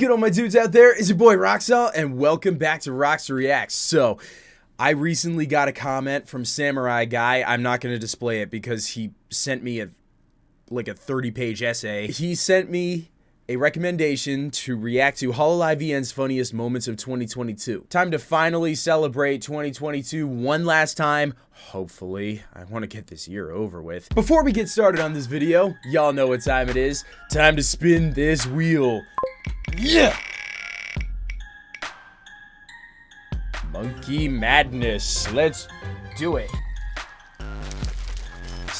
good, all my dudes out there? It's your boy Roxel, and welcome back to Rox Reacts. So, I recently got a comment from Samurai Guy. I'm not going to display it because he sent me a like a 30 page essay. He sent me a recommendation to react to Hololive EN's funniest moments of 2022. Time to finally celebrate 2022 one last time. Hopefully, I want to get this year over with. Before we get started on this video, y'all know what time it is. Time to spin this wheel. Yeah! Monkey Madness. Let's do it.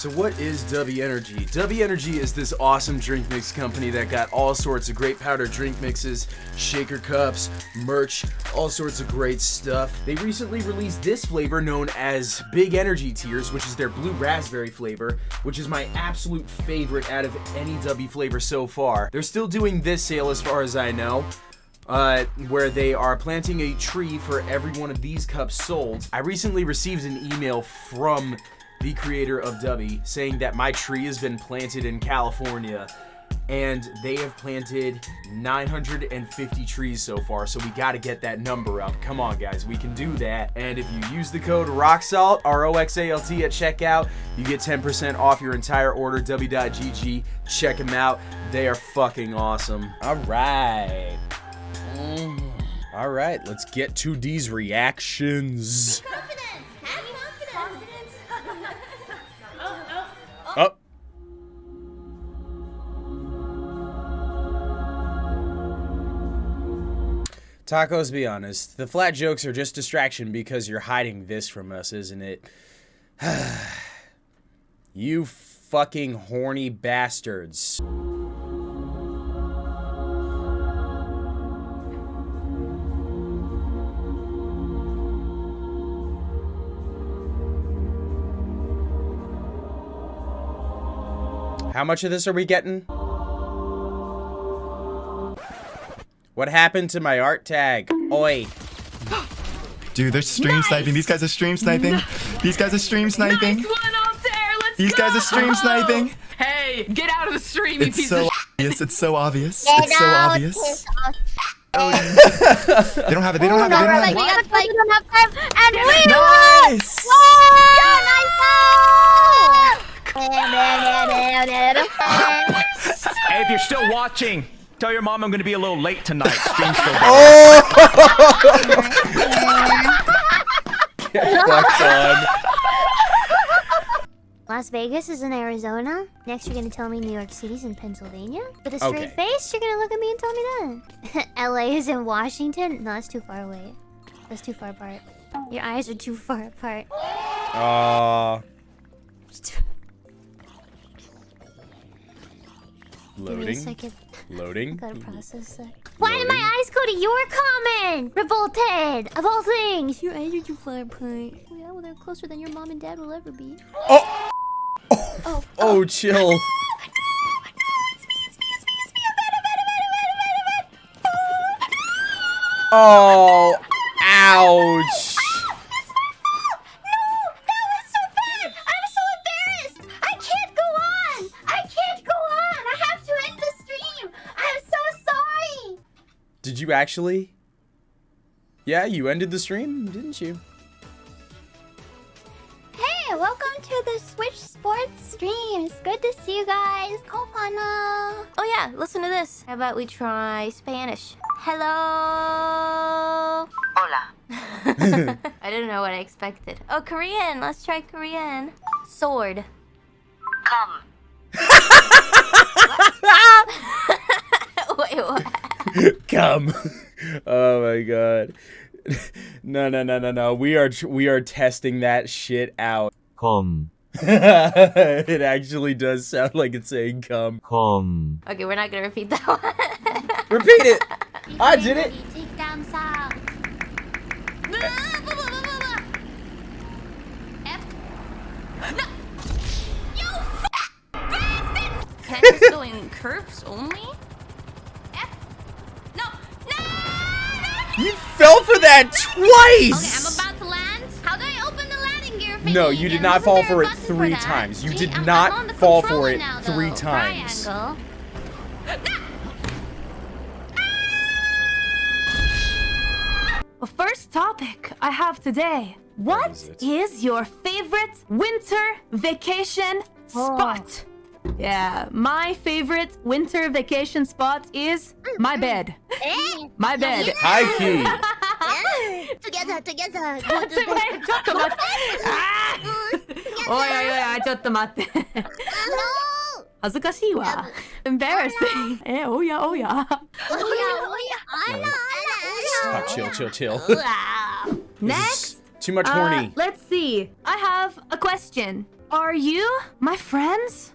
So what is W Energy? W Energy is this awesome drink mix company that got all sorts of great powder drink mixes, shaker cups, merch, all sorts of great stuff. They recently released this flavor known as Big Energy Tears, which is their blue raspberry flavor, which is my absolute favorite out of any W flavor so far. They're still doing this sale as far as I know. Uh, where they are planting a tree for every one of these cups sold. I recently received an email from the creator of Dubby, saying that my tree has been planted in California and they have planted 950 trees so far so we got to get that number up. Come on guys we can do that. And if you use the code roxalt r-o-x-a-l-t at checkout you get 10% off your entire order. W.gg check them out. They are fucking awesome. All right. Mm. all right let's get to these reactions Oh. Tacos, be honest. The flat jokes are just distraction because you're hiding this from us, isn't it? you fucking horny bastards. How much of this are we getting? What happened to my art tag? Oi. Dude, they're stream nice. sniping. These guys are stream sniping. These guys are stream sniping. Nice one. Let's These go. guys are stream oh. sniping. Hey, get out of the stream, you it's piece so of obvious. It's so obvious. Get it's so obvious. Oh, they don't have it. They don't have it. They don't have it. We got like enough time, and we nice. won! Nice! hey, if you're still watching, tell your mom I'm going to be a little late tonight. Stream's still going. Oh! Get fucked on. Las Vegas is in Arizona. Next, you're gonna tell me New York City's in Pennsylvania. With a straight Okay. face, you're gonna look at me and tell me that. LA is in Washington. No, that's too far away. That's too far apart. Your eyes are too far apart. Uh, loading. second. Loading. Gotta process that. Why did my eyes go to your comment? Revolted! Of all things! Your eyes are too far apart. Yeah, well, they're closer than your mom and dad will ever be. Oh! Oh, Oh, oh chill. Oh, ouch. You actually? Yeah, you ended the stream, didn't you? Hey, welcome to the Switch Sports stream. It's good to see you guys. Kopana. Oh yeah, listen to this. How about we try Spanish? Hello. Hola. I didn't know what I expected. Oh, Korean. Let's try Korean. Sword. Come. Wait, what? Come. oh my god. No, no, no, no, no. We are we are testing that shit out. come, it actually does sound like it's saying come. come. Okay, we're not gonna repeat that one. Repeat it. I did it. Take down south. Can I just go in curves only? You fell for that twice! Okay, no, you did not fall for it three for times. You Gee, did not fall for it now, three times. Ah! Well, first topic I have today. What is, is, your favorite winter vacation spot? Oh. Yeah, my favorite winter vacation spot is my bed. My bed. High key. together, together. ちょっと待って。ちょっと待って。あーおいおいおい、ちょっと待って。恥ずかしいわ。embarrassing. え、おやおや。 Stop, chill, chill, chill. Next. Too much Uh, horny. let's see. I have a question. Are you my friends?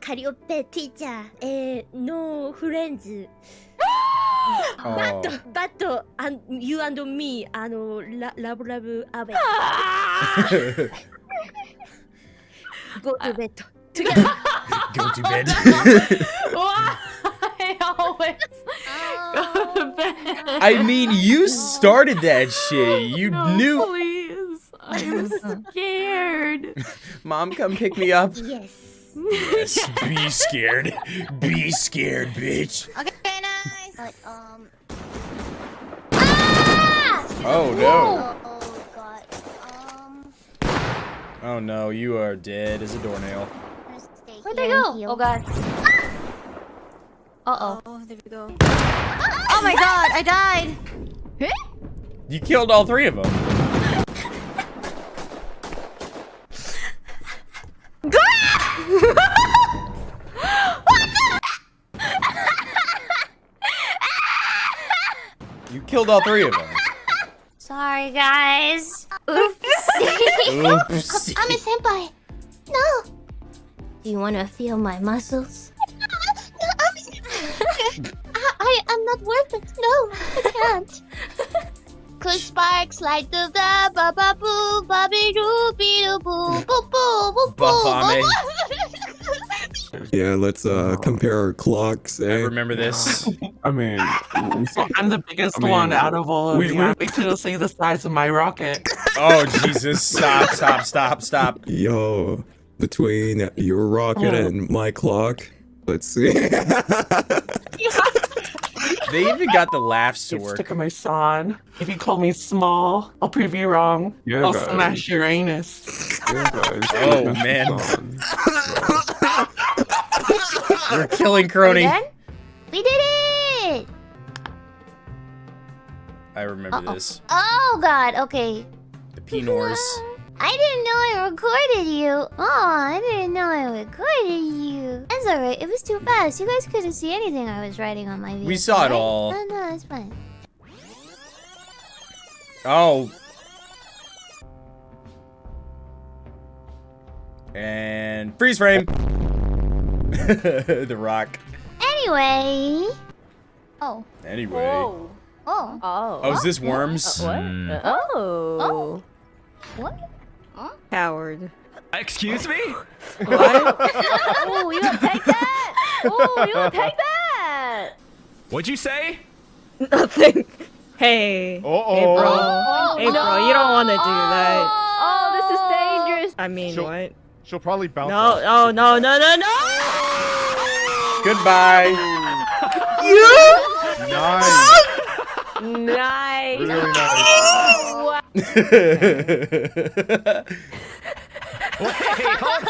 Calliope teacher, no friends. But, but you and me, love, love. Go to bed. Go to bed. Always? Go to bed. I mean, you started that shit. You no, knew. Please. I'm scared. Mom, come pick me up. Yes. Yes, be scared. Be scared, bitch. Okay, nice. But, um. Oh no. Oh, God. Um. Oh no, you are dead as a doornail. Where'd they go? Oh god. Uh oh. Oh, there we go. Oh my God! I died. You killed all three of them. You killed all three of them. Sorry, guys. Oops. Oops. I'm a senpai. No. Do you want to feel my muscles? no, I'm... I, I am not worth it. No, I can't. Cause sparks light the ba ba ba boo ba be doo be doo boo boo boo boo boo Bafame. Yeah, let's uh compare our clocks. I Eh? remember this. I mean, I'm the biggest I mean, one out of all of we- you. we- Wait till see the size of my rocket. Oh Jesus! Stop! Stop! Stop! Stop! Yo, between your rocket Oh. and my clock, let's see. They even got the laughs to It's work. stick of my son. If you call me small, I'll prove you wrong. Yeah, I'll guys. smash your anus. Yeah, guys, Oh, man. You're killing Kronii. We did it! I remember Uh-oh. this. Oh god, okay. The Pinors. I didn't know I recorded you. Oh, I didn't know I recorded you. That's alright. It was too fast. You guys couldn't see anything I was writing on my video. We saw it all. No, no, it's fine. Oh. And freeze frame. the rock. Anyway. Oh. Anyway. Oh. Oh. Oh, is this worms? Uh, what? Mm. Uh, oh. oh. What? Coward. Excuse me? Oh, you gonna take that? Oh, you gonna take that? What'd you say? Nothing. Hey. Uh-oh. Hey, bro. Oh, oh hey, bro, you don't want to do that. Oh, this is dangerous. I mean, She'll- what? She'll probably bounce. No, off. oh, no, no, no, no! Goodbye. Nice. Nice. Really nice. Wait, hold.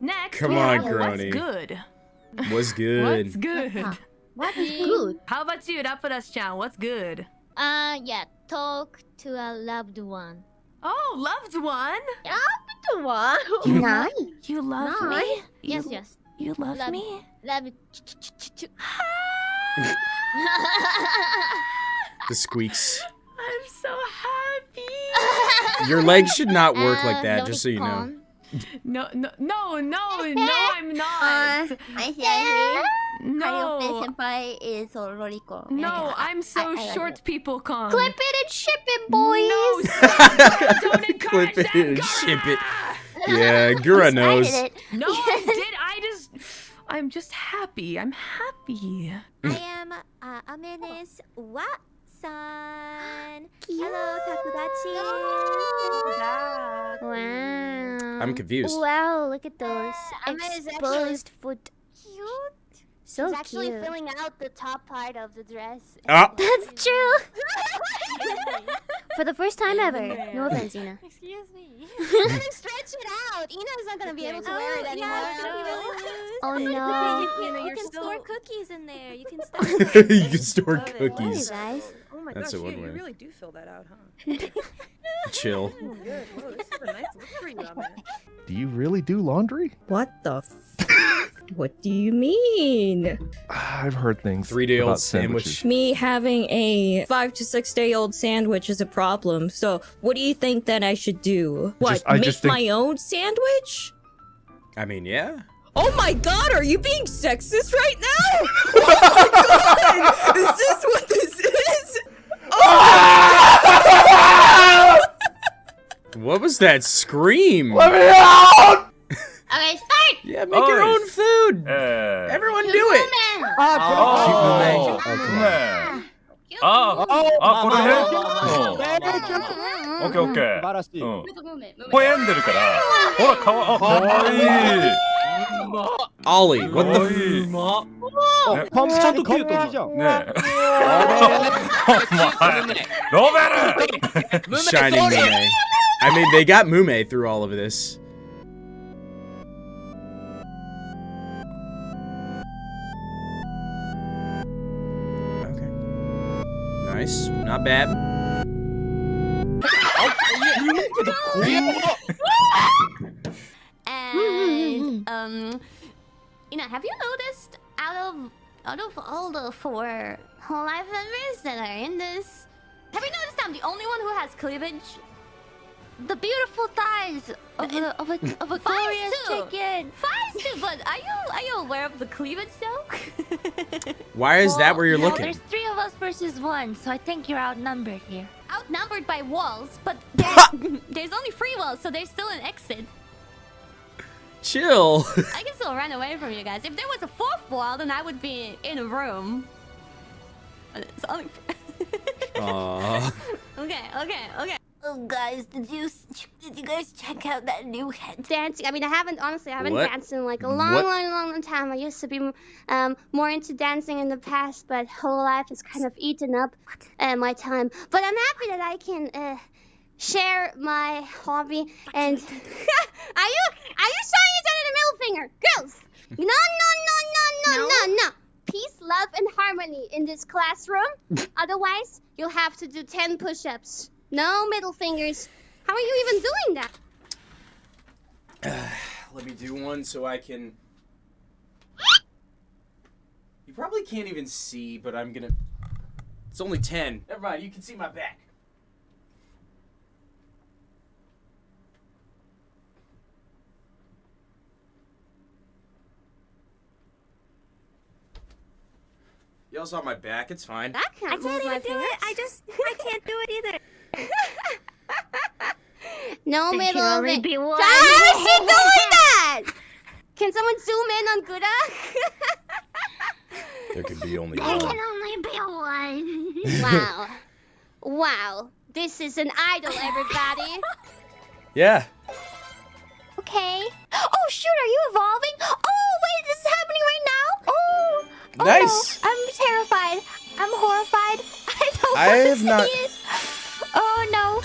Next, Come on, have Grony. What's good? Was good. What's good? What is good? How about you, Rapadas-chan? What's good? Uh, yeah. Talk to a loved one. Oh, loved one. Loved one? You Nice. You love Nice. me. Yes, You- yes. You love Love- me. Love. The squeaks. I'm so happy. Your legs should not work like Uh, that, just so you know. No, no, no, no, no, I'm not. I see. No, senpai is Loriko. no, I'm so short people con. Clip it and ship it, boys. No, stop. don't encourage Clip it and Gura. ship it. Yeah, Gura knows. It. No, I did. I just, I'm just happy. I'm happy. I am uh, Amenes Wa-san. Hello, Takodachi. Wow. I'm confused. Wow, look at those Emma is actually exposed foot. Cute. So She's actually cute. filling out the top part of the dress. Ah. That's true. For the first time ever. No offense, Ina. Excuse me. Let him stretch it out. Ina's not gonna be able to wear it Oh, anymore. yeah, it's gonna be really loose. Oh You no. can, you can store cookies in there. You can you can store Love it. Hey cookies. guys. Oh my That's gosh, a you, one you way. really do fill that out, huh? Chill. Oh, good. Whoa, this is a nice look for you, Emma. Do you really do laundry? What the f- What do you mean? I've heard things. Three day old about sandwich. sandwiches. Me having a five to six day old sandwich is a problem. So, what do you think that I should do? What? Just- I make just think- my own sandwich? I mean, yeah. Oh my god, are you being sexist right now? oh my god! Is this what this is? What was that scream? Okay, start! Yeah, make your own food. Uh, Everyone do it. Oh. Cute Mumei. Oh, ああ、あ、これね。オッケーオッケー。素晴らしい。声病んでるから。ほら、かわ、あ、かわいい。オリー、what the fuck? パンちゃんとキュートじゃん。ねえ。お前、ロベル Shining Mumei. I mean, they got Mumei through all of this. Not bad. And um, you know, have you noticed out of out of all the four life members that are in this, have you noticed I'm the only one who has cleavage? The beautiful thighs of a of a of a glorious chicken. Thighs too, but are you are you aware of the cleavage joke? Why is that where you're well, looking? There's three of us versus one, so I think you're outnumbered here. Outnumbered by walls, but there, there's only three walls, so there's still an exit. Chill. I can still run away from you guys. If there was a fourth wall, then I would be in a room. It's only. Aww. okay, okay, okay. Oh, guys, did you did you guys check out that new head? dancing. I mean, I haven't honestly, I haven't What? danced in like a long, What? long, long, long time. I used to be um, more into dancing in the past, but whole life has kind of eaten up uh, my time. But I'm happy that I can uh, share my hobby. And are you are you showing each other the middle finger, girls? No, no, no, no, no, no, no. Peace, love, and harmony in this classroom. Otherwise, you'll have to do ten push-ups. No middle fingers. How are you even doing that? Let me do one so I can. You probably can't even see, but I'm gonna. It's only 10. Never mind, you can see my back. Y'all saw my back, it's fine. I can't I can't even do fingers. it. I just I can't do it either. No There middle of only it. be one. How is she doing that? Can someone zoom in on Gura? There could be only There one. can only be one. wow. Wow. This is an idol, everybody. Yeah. Okay. Oh shoot, are you evolving? Oh wait, this is happening right now. Oh. oh Nice. No. I'm terrified. I'm horrified. I don't I want to see not- it. Oh no.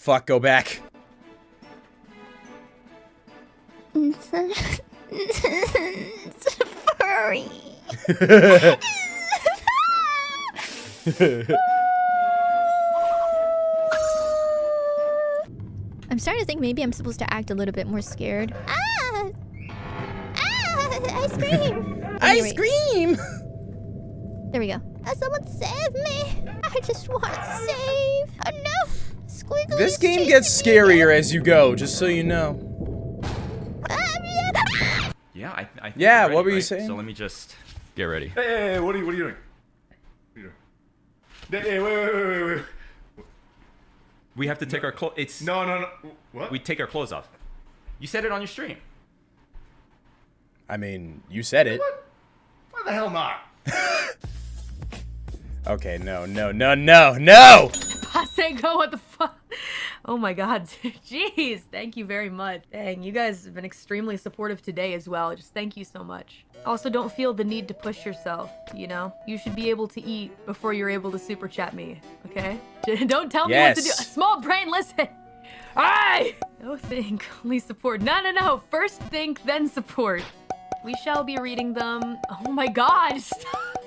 Fuck, go back. It's a, it's a furry. I'm starting to think maybe I'm supposed to act a little bit more scared. Ah! Ah! I scream! I scream! There we go. Uh, someone save me! I just want to save! Oh no! Squiggly This game gets scarier as you go, just so you know. Yeah, I, I think Yeah, we're what were you right? saying? So let me just get ready. Hey, hey, hey, what are you, what are you doing? What are you doing? Hey, hey, wait, wait, wait, wait, wait. We have to take our clothes. It's No, no, no. What? we take our clothes off. You said it on your stream. I mean, you said it. What? Why the hell not? Okay, no, no, no, no, no! Pasenko, what the fuck? Oh my god. Jeez. Thank you very much. Dang, you guys have been extremely supportive today as well. Just thank you so much. Also, don't feel the need to push yourself, you know? You should be able to eat before you're able to super chat me, okay? Don't tell me what to do. Yes. Small brain, listen. Alright! No think, only support. No, no, no. First think, then support. We shall be reading them. Oh my god. Stop.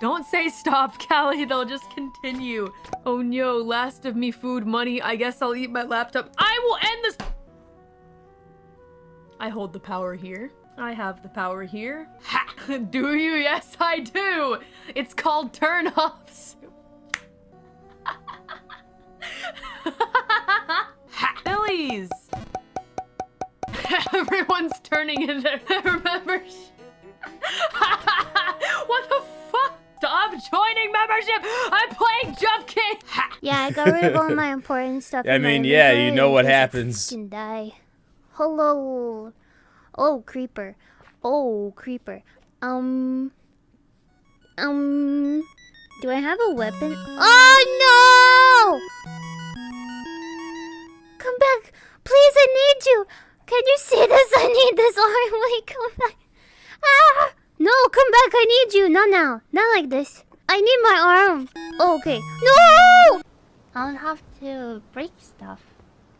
Don't say stop, Callie. They'll just continue. Oh no, last of me food, money. I guess I'll eat my laptop. I will end this. I hold the power here. I have the power here. Ha! Do you? Yes, I do. It's called turn offs. Billies. Everyone's turning in their, their membership. Joining membership! I'm playing Jump kick. Yeah, I got rid of all my important stuff. I mean, yeah, you know what in I happens. Can die. Hello. Oh, creeper. Oh, creeper. Um. Um. Do I have a weapon? Oh no! Come back, please. I need you. Can you see this? I need this arm. Wait, come back. Ah! No, come back. I need you. Not now. Not like this. I need my arm. Oh, okay. No! I'll have to break stuff.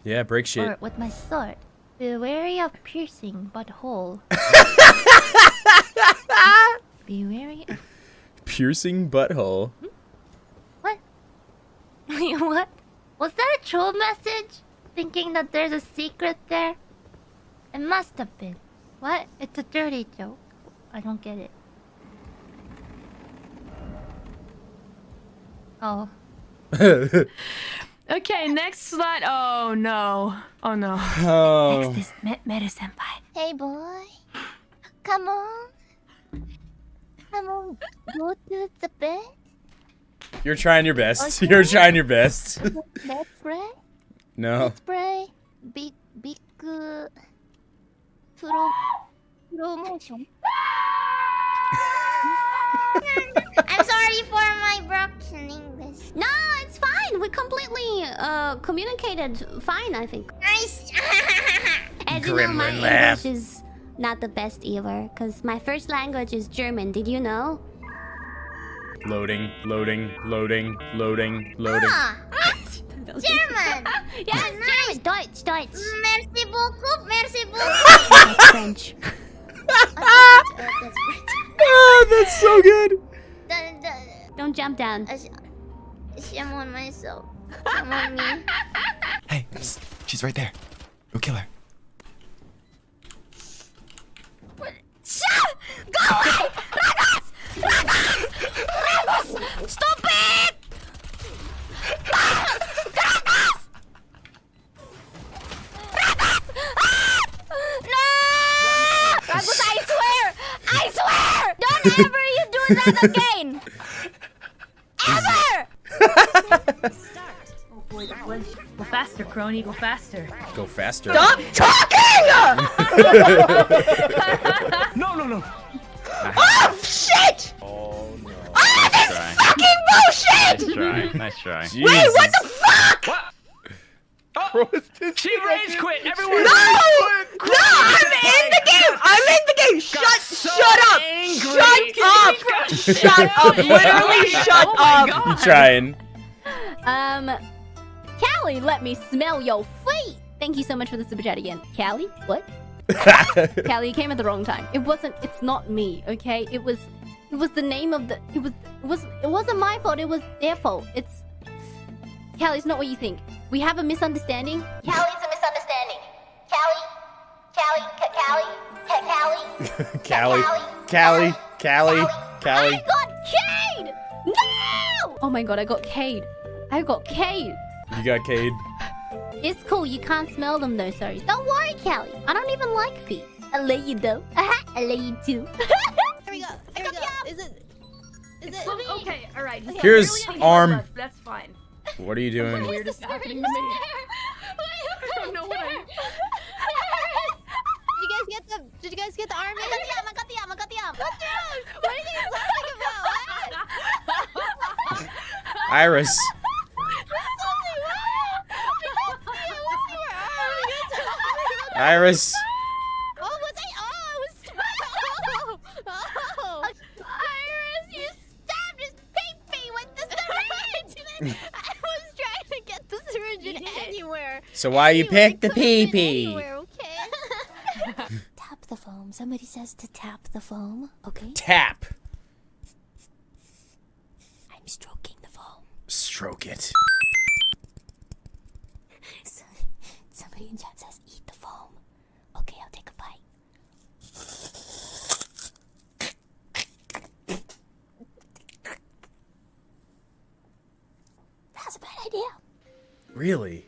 Yeah, break shit. Or with my sword. Be wary of piercing butthole. Be wary of. Piercing butthole. Hmm? What? Wait, what? Was that a troll message? Thinking that there's a secret there? It must have been. What? It's a dirty joke. I don't get it. Oh. Okay, next slide. Oh no. Oh no. Oh. Next is Me- Meta Senpai. Hey boy. Come on. Come on. Go to the bed. You're trying your best. You're trying your best. Let's pray. no. Spray. Big, big. Uh, 프로 promotion. I'm sorry for my broken English. No, it's fine. We completely uh communicated fine, I think. Nice. As you know, my Gremlin laugh. English is not the best either, because my first language is German. Did you know? Loading, loading, loading, loading, loading. Ah, German. yes, German. Deutsch, Deutsch. Merci beaucoup. Merci beaucoup. French. That's French. Oh, that's so good. Dun, dun, Don't jump down. Shame on myself. Shame on me. Hey, psst, she's right there. Go kill her. Shut! Go away! Ragos! Ragos! Ragos! Stop it! Ah! Ragos! Ragos! Ah! No! Ragos, I swear! I swear! Don't ever you do that again! Ever! Oh boy, Go faster, Kronii. Go faster. Go faster. Stop talking! No, no, no. oh shit! Oh no. Oh, this try. fucking bullshit! Nice try. Nice try. Wait, what the fuck? What? Oh, she rage quit. Everyone. No! quit. No, I'm in the game! I'm in the game! Shut, so shut up! angry. Shut up! Shut up! Literally shut Oh up! God. You trying? Um, Callie, let me smell your feet. Thank you so much for the super chat again. Callie, what? Callie, you came at the wrong time. It wasn't. It's not me. Okay. It was. It was the name of the. It was. It was. It wasn't my fault. It was their fault. It's. Callie, it's not what you think. We have a misunderstanding. Callie's a misunderstanding. Callie, Callie, Ca- Callie, Ca- Callie, Callie, Callie, Callie, I got Cade! No! Oh my god, I got Cade. I got Cade. You got Cade. It's cool. You can't smell them though. Sorry. Don't worry, Callie. I don't even like feet. I love you though. I love you too. Here we go. Here we go. Is it? Is it? Okay, all right. Here's arm. That's fine. What are you doing? Weirdest happening to me. I don't know what I. Did you guys get the? Did you guys get the arm? I got the arm. I got the arm. I got the arm. What are you guys laughing about? What? IRyS. IRyS. So why you picked the pee pee? Okay? tap the foam. Somebody says to tap the foam. Okay. Tap. I'm stroking the foam. Stroke it. So- Somebody in chat says eat the foam. Okay, I'll take a bite. That's a bad idea. Really?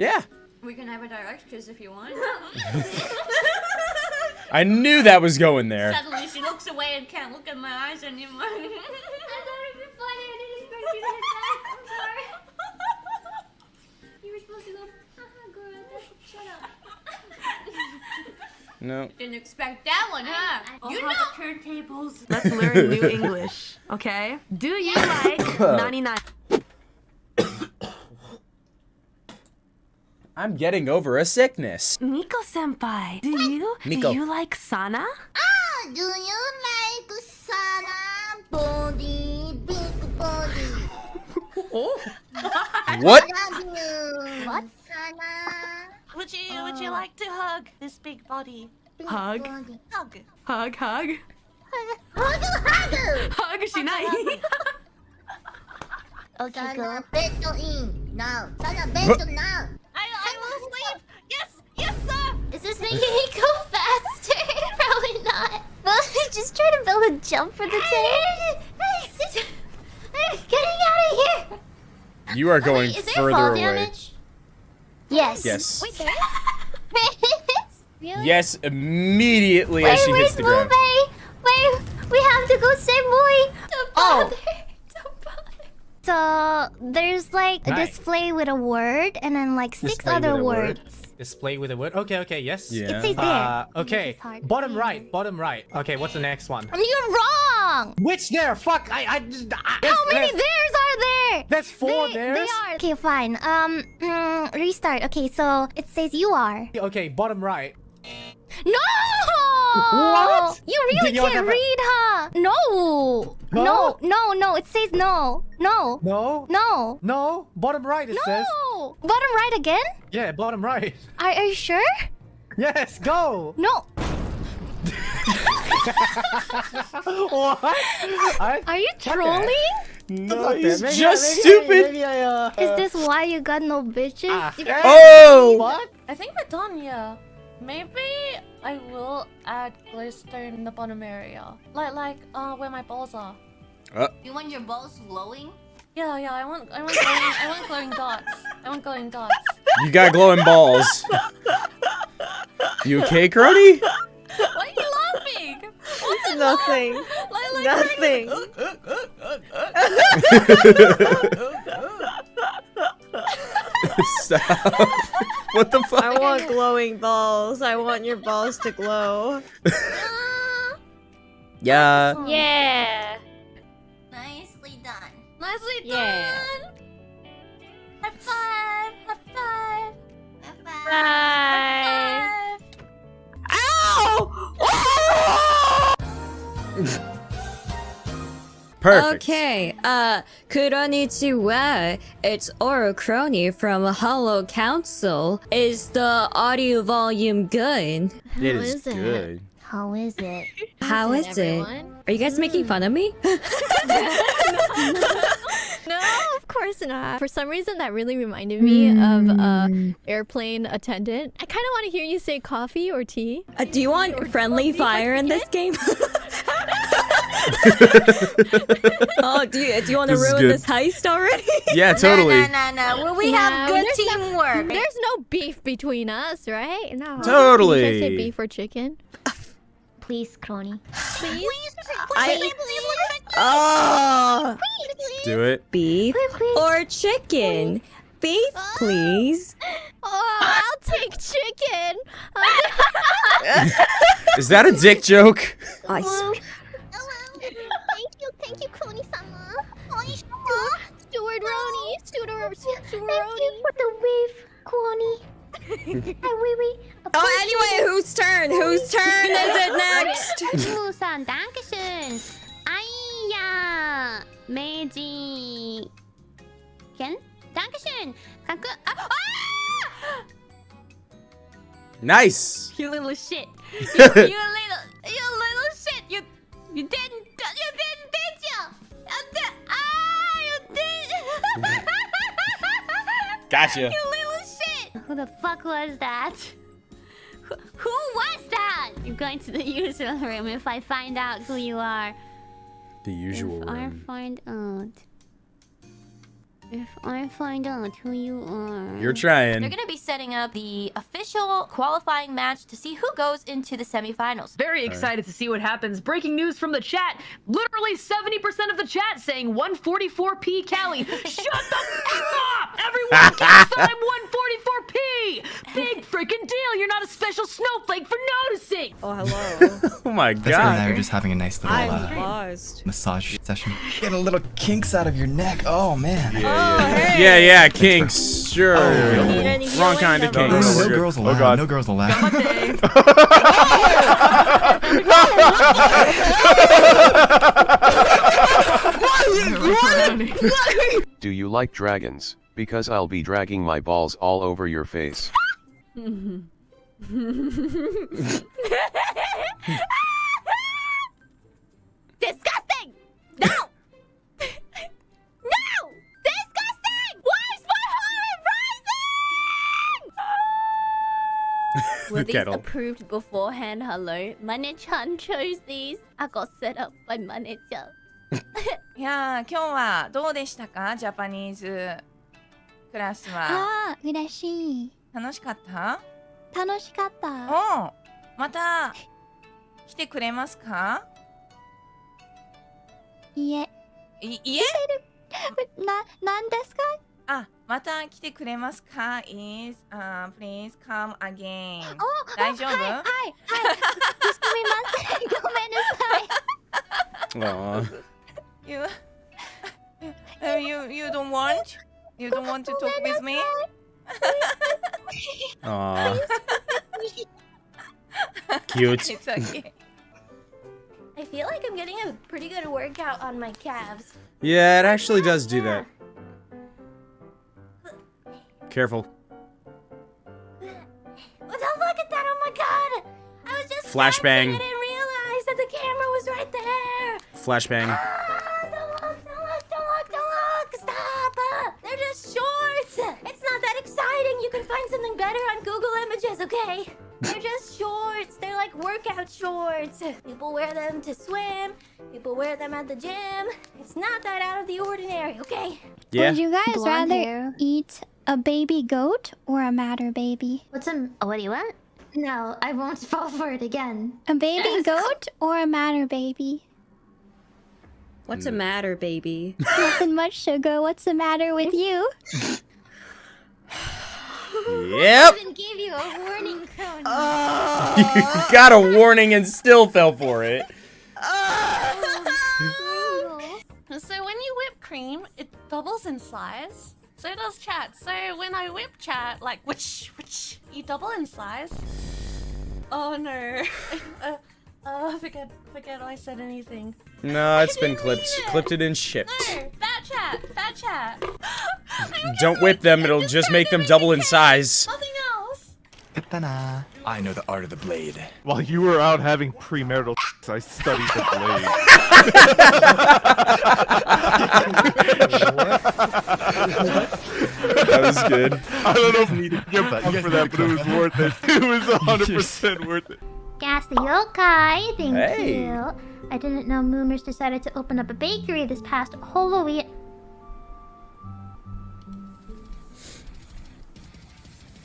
Yeah. We can have a direct kiss if you want. I knew that was going there. Suddenly she looks away and can't look in my eyes anymore. I thought it'd be funny. I didn't expect you to hit that. I'm sorry. You were supposed to go. "Haha, girl, Shut up. No. Didn't expect that one, huh? you know turntables. Let's learn new English, okay? Do you like 99? I'm getting over a sickness. Miko senpai, do you Miko. do you like Sana? Ah, do you like Sana body, big body? What? What? Sana. Would you would you like to hug this big body? Hug. Hug. Hug, hug. Hug, hug. Hug, Shinai. Okay, go. Beto in now. Sana beto now. I I will sleep. Yes, yes, sir. Is this making me go faster? Probably not. Well, just try to build a jump for the tank. Getting out of here. You are going Is there further fall away. damage? Yes. Yes. Wait, there Really? Yes, immediately Wait, as she hits the ground. Mube? Wait, we have to go save Boy. Don't oh. bother. Don't bother. So there's like a Right. display with a word and then like six Display other words. word. Words. Display with a word. Okay, okay, yes. Yeah. It says there. Uh, okay. Bottom right. Bottom right. Okay, what's the next one? You're wrong. Which there? Fuck! I I just. I, How many there's- are there? There's four they, theirs. They are. Okay, fine. Um, mm, restart. Okay, so it says you are. Okay, bottom right. No! What? You really Did can't read, huh? No. No? No, no, no. It says no. No. No. No. No. Bottom right. It says. No. Bottom right again? Yeah, bottom right. Are, are you sure? Yes, go. No. what? I, Are you trolling? No, he's maybe I- just maybe I- stupid. maybe I, uh, Is this why you got no bitches? Ah. You- Oh! What? I think we're done yeah. Maybe I will add glister in the bottom area, like like uh where my balls are. Uh. You want your balls glowing? Yeah, yeah. I want I want glowing, I want glowing dots. I want glowing dots. You got glowing balls. You okay, Kronii? Why are you laughing? What's Nothing. Like, like Nothing. Stop. what the fuck? I want glowing balls. I want your balls to glow. Yeah. Yeah. Nicely done. Nicely Yeah. done. High five. High five. Bye. Perfect. Okay, uh, konnichiwa. It's Ouro Kronii from Hollow Council. Is the audio volume good? It How is is it? good. How is it? How is it? Are you guys making fun of me? No, of course not. For some reason, that really reminded me of uh, airplane attendant. I kind of want to hear you say coffee or tea. Uh, do you want friendly fire in this game? oh, do you, do you want to ruin good. this heist already? Yeah, totally. No, no, no, no. Well, we Yeah, have good there's no- teamwork. There's no beef between us, right? No. Totally. Can I say beef or chicken? Please, Kronii. Please. I- Oh, Do it. beef or chicken? Beef, oh. please. Oh, I'll take chicken. Is that a dick joke? I s- Thank you, Thank you, Connie-sama. Connie-sama. Steward Roni. Steward Steward Thank you for the wave, Connie. I Oh, anyway, whose turn? Whose turn is it next? Musan, dankeschön. Aya, Meiji. Ken, dankeschön. Kaku. Ah! ah! Nice. You little shit. You, you little, you little shit. You, you didn't, you didn't, did you? Did, ah, you did. Gotcha. You little shit. Who the fuck was that? Who, who was that? You're going to the user room if I find out who you are. The usual if room. I find out... If I find out who you are... You're trying. They're going to be setting up the official qualifying match to see who goes into the semifinals. Very excited right. to see what happens. Breaking news from the chat. Literally 70% of the chat saying 144p Kelly. Shut the f up! Everyone gets time 1 Big freaking deal. You're not a special snowflake for noticing. Oh, hello. oh my god. This and I are just having a nice little uh, massage session. Get a little kinks out of your neck. Oh man. Yeah, yeah, oh, hey. yeah, yeah, kinks. Sure. Oh, Wrong kind of kinks. No, no, oh, no girls oh, allowed. Oh god. No girls allowed. Do you like dragons? Because I'll be dragging my balls all over your face. Disgusting! No! no! Disgusting! Where's my Horizon? Were these Kettle. approved beforehand? Hello? Mane-chan chose these. I got set up by Mane-chan. いやー今日はどうでしたか？ジャパニーズクラスはああ、嬉しい。楽しかった？楽しかった。おうまた来てくれますか？いえ。いいえ？な、なんですか？あまた来てくれますか？Is、uh, please come again お大丈夫？はい、はい、はい。すみません。ごめんなさい。Aw. You uh, you you don't want you don't want to talk with me Aw. Cute. it's okay I feel like I'm getting a pretty good workout on my calves. Yeah, it actually does do that. Careful. Oh, don't look at that! Oh my god! I was just Flashbang. dancing, I didn't realize that the camera was right there. Flashbang. Shorts. People wear them to swim. People wear them at the gym. It's not that out of the ordinary, okay? Yeah. Would you guys Blonde rather hair. eat a baby goat or a matter baby? What's a... Oh, what do you want? No, I won't fall for it again. A baby goat or a matter baby? What's the hmm. matter, baby? Nothing much, sugar. What's the matter with you? Yep. I even gave you a warning cone. you got a warning and still fell for it. So when you whip cream, it doubles in size. So does chat. So when I whip chat, like which which you double in size. Oh no. uh, uh, forget forget I said anything. No, it's been clipped. Clipped it and shipped. No, bad chat, bad chat. Don't whip them, it'll just make them double in size. Nothing. Katana. I know the art of the blade. While you were out having premarital I studied the blade. That was good. I don't know if you get back for that, but it was worth it. It was 100% worth it. Gas the yokai, thank Hey. you. I didn't know Moomers decided to open up a bakery this past Halloween.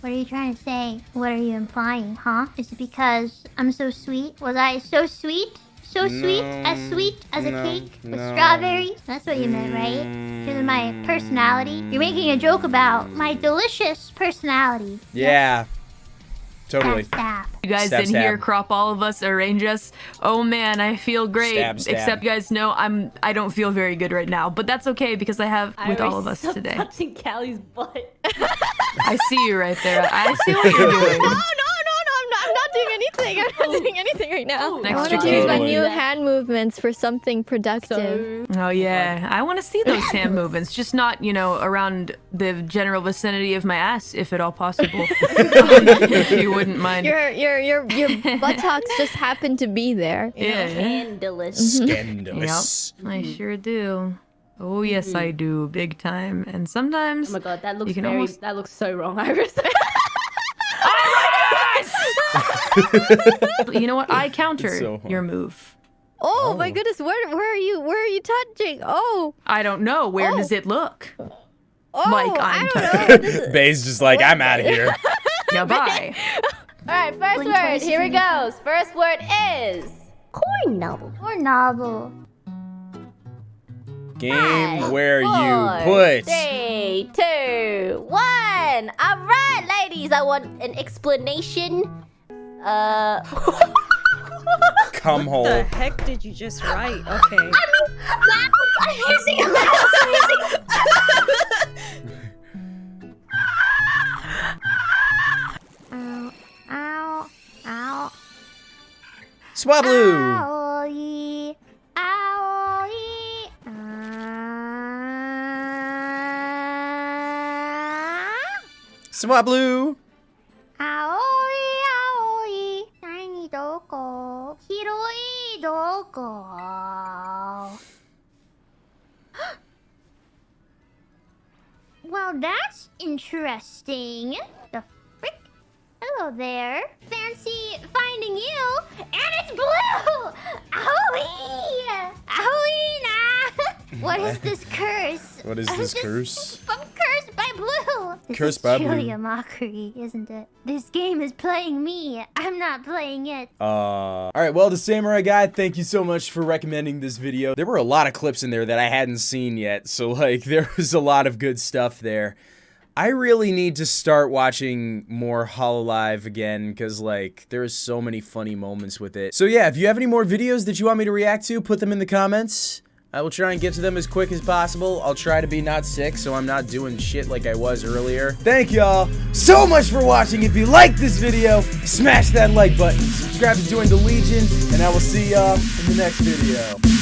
What are you trying to say? What are you implying, huh? Is it because I'm so sweet? Was I so sweet? So sweet? As sweet as a cake with no. strawberries? That's what you meant, right? Because of my mm. personality? You're making a joke about my delicious personality. Yeah. Totally. Stop, stop. You guys Stab, in stab. here crop all of us, arrange us. Oh man, I feel great. Stab, stab. Except you guys know I'm I don't feel very good right now, but that's okay because I have with all of us today. Touching Callie's butt. I see you right there. I see what you're no, no, doing. no, no, I'm not, I'm not doing anything. I'm not doing anything right now. I want to Extra use my new hand movements for something productive. Oh yeah, I want to see those hand movements, just not you know around the general vicinity of my ass, if at all possible. if you wouldn't mind. Your your your your buttocks just happen to be there. Yeah. Scandalous. Mm-hmm. Scandalous. Yep, I mm-hmm. sure do. Oh yes, I mm-hmm. do, big time. And sometimes. Oh my god, that looks very. almost- That looks so wrong, IRyS. You know what? I counter so your move. Oh, my oh. goodness, where where are you? Where are you touching? Oh, I don't know. Where Oh. does it look? oh, like I I'm don't know. Bae's just like, I'm out of here. Now bye. Alright, first Blink word. Here it and- goes. First word is. Corn novel. Corn novel. Game where Four, you put. Three, two, one. All right, ladies. I want an explanation. Uh. Cum hole. What the heck did you just write? Okay. I'm using a mouse. I'm using. Ow. Ow. Ow. Swablu. Owie. Owie. Swablu. Well, that's interesting. The frick? Hello there. Fancy finding you, and it's blue! Owie! Owie, nah! What is this curse? What is this curse? This Cursed is by truly a mockery, isn't it? This game is playing me. I'm not playing it. Uh, all right, well, the Samurai Guy, thank you so much for recommending this video. There were a lot of clips in there that I hadn't seen yet, so like there was a lot of good stuff there. I really need to start watching more Hololive again because like there's so many funny moments with it. So yeah, if you have any more videos that you want me to react to, put them in the comments. I will try and get to them as quick as possible. I'll try to be not sick so I'm not doing shit like I was earlier. Thank y'all so much for watching. If you liked this video, smash that like button. Subscribe to join the Legion, and I will see y'all in the next video.